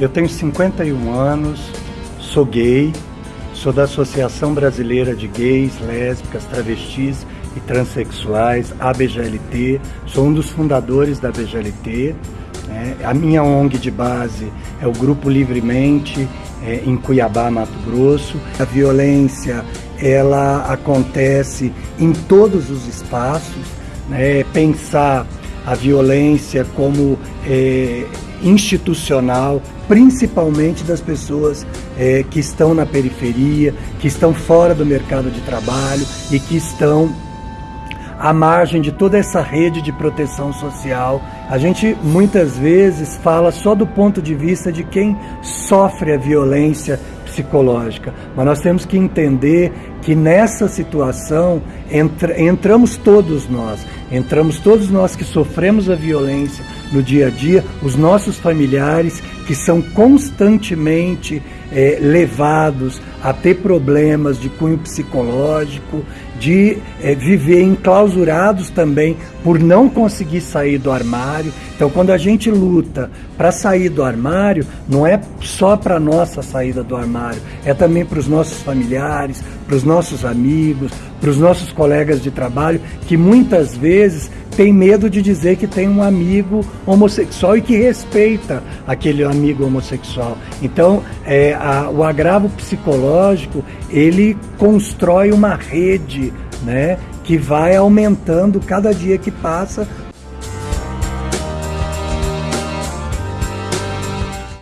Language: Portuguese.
Eu tenho 51 anos, sou gay, sou da Associação Brasileira de Gays, Lésbicas, Travestis e Transsexuais, ABGLT, sou um dos fundadores da ABGLT. Né? A minha ONG de base é o Grupo Livremente, é, em Cuiabá, Mato Grosso. A violência ela acontece em todos os espaços, né? pensar a violência como é, institucional, principalmente das pessoas é, que estão na periferia, que estão fora do mercado de trabalho e que estão à margem de toda essa rede de proteção social. A gente muitas vezes fala só do ponto de vista de quem sofre a violência psicológica, mas nós temos que entender que nessa situação entra, entramos todos nós, entramos todos nós que sofremos a violência no dia a dia, os nossos familiares que são constantemente é, levados a ter problemas de cunho psicológico, de é, viver enclausurados também por não conseguir sair do armário. Então, quando a gente luta para sair do armário, não é só para nossa saída do armário, é também para os nossos familiares, para os nossos amigos, para os nossos colegas de trabalho, que muitas vezes tem medo de dizer que tem um amigo homossexual e que respeita aquele amigo homossexual. Então, é, a, o agravo psicológico, ele constrói uma rede, né, que vai aumentando cada dia que passa